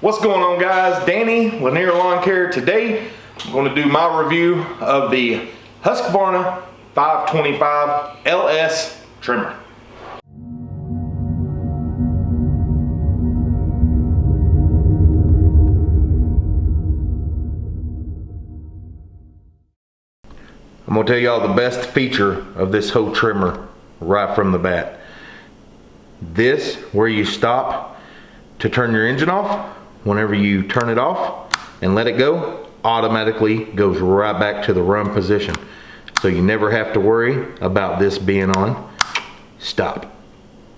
What's going on guys? Danny, Lanier Lawn Care. Today, I'm gonna do my review of the Husqvarna 525 LS trimmer. I'm gonna tell y'all the best feature of this whole trimmer right from the bat. This, where you stop to turn your engine off, whenever you turn it off and let it go, automatically goes right back to the run position. So you never have to worry about this being on stop.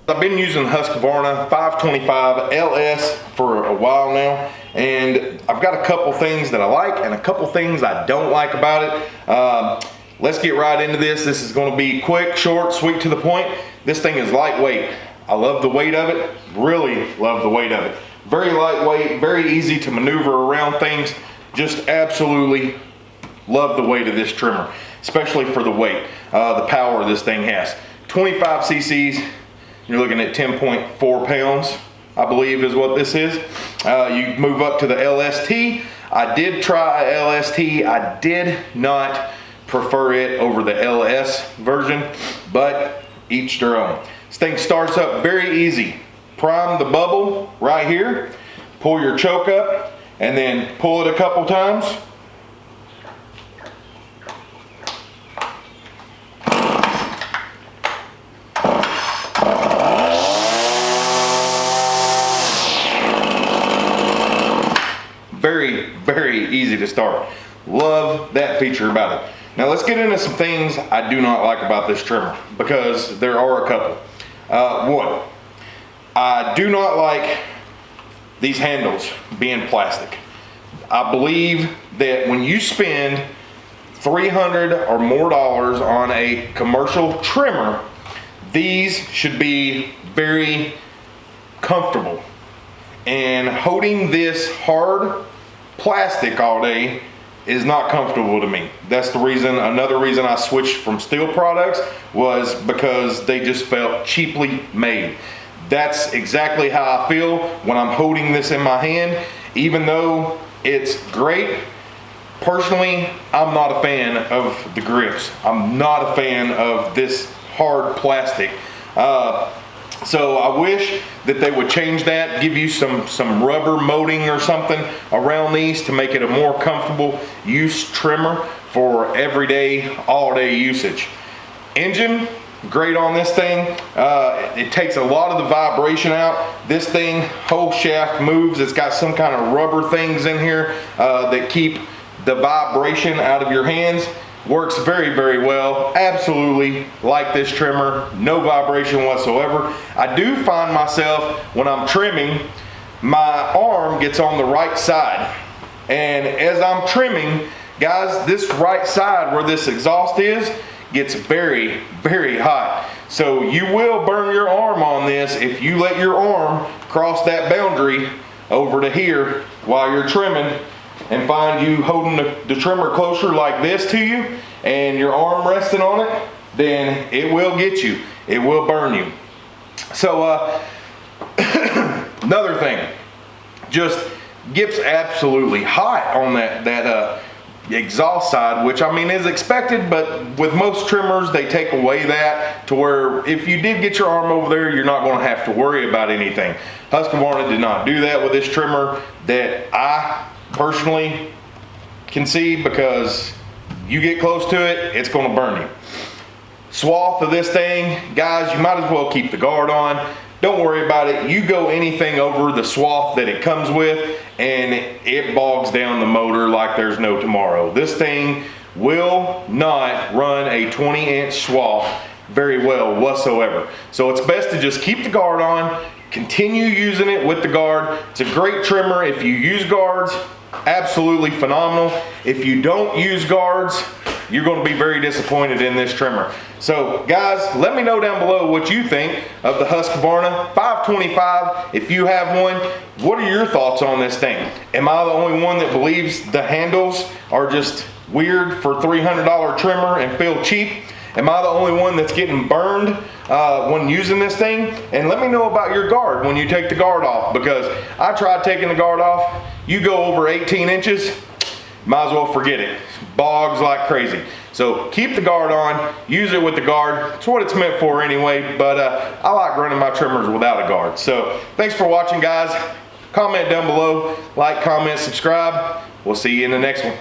I've been using Husqvarna 525 LS for a while now and I've got a couple things that I like and a couple things I don't like about it. Um, let's get right into this. This is gonna be quick, short, sweet to the point. This thing is lightweight. I love the weight of it, really love the weight of it. Very lightweight, very easy to maneuver around things. Just absolutely love the weight of this trimmer, especially for the weight, uh, the power this thing has. 25 cc's, you're looking at 10.4 pounds, I believe is what this is. Uh, you move up to the LST. I did try LST. I did not prefer it over the LS version, but each their own. This thing starts up very easy. Prime the bubble right here, pull your choke up, and then pull it a couple times. Very, very easy to start. Love that feature about it. Now let's get into some things I do not like about this trimmer because there are a couple. Uh, one, I do not like these handles being plastic. I believe that when you spend 300 or more dollars on a commercial trimmer, these should be very comfortable. And holding this hard plastic all day is not comfortable to me. That's the reason, another reason I switched from Stihl products was because they just felt cheaply made. That's exactly how I feel when I'm holding this in my hand. Even though it's great, personally, I'm not a fan of the grips. I'm not a fan of this hard plastic. Uh, so I wish that they would change that, give you some, some rubber molding or something around these to make it a more comfortable use trimmer for everyday, all day usage. Engine, great on this thing. Uh, it takes a lot of the vibration out. This thing, whole shaft moves. It's got some kind of rubber things in here uh, that keep the vibration out of your hands. Works very, very well. Absolutely like this trimmer. No vibration whatsoever. I do find myself, when I'm trimming, my arm gets on the right side. And as I'm trimming, guys, this right side where this exhaust is, gets very, very hot. So you will burn your arm on this if you let your arm cross that boundary over to here while you're trimming and find you holding the, the trimmer closer like this to you and your arm resting on it, then it will get you. It will burn you. So uh, another thing, just gets absolutely hot on that, that uh, exhaust side, which I mean is expected, but with most trimmers, they take away that to where if you did get your arm over there, you're not gonna have to worry about anything. Husqvarna did not do that with this trimmer that I personally can see because you get close to it, it's gonna burn you. Swath of this thing, guys, you might as well keep the guard on. Don't worry about it. You go anything over the swath that it comes with and it bogs down the motor like there's no tomorrow. This thing will not run a 20 inch swath very well whatsoever. So it's best to just keep the guard on, continue using it with the guard. It's a great trimmer if you use guards absolutely phenomenal. If you don't use guards, you're gonna be very disappointed in this trimmer. So guys, let me know down below what you think of the Husqvarna 525. If you have one, what are your thoughts on this thing? Am I the only one that believes the handles are just weird for $300 trimmer and feel cheap? Am I the only one that's getting burned uh, when using this thing? And let me know about your guard when you take the guard off because I tried taking the guard off. You go over 18 inches, might as well forget it. Bogs like crazy. So keep the guard on, use it with the guard. It's what it's meant for anyway, but uh, I like running my trimmers without a guard. So thanks for watching guys. Comment down below, like, comment, subscribe. We'll see you in the next one.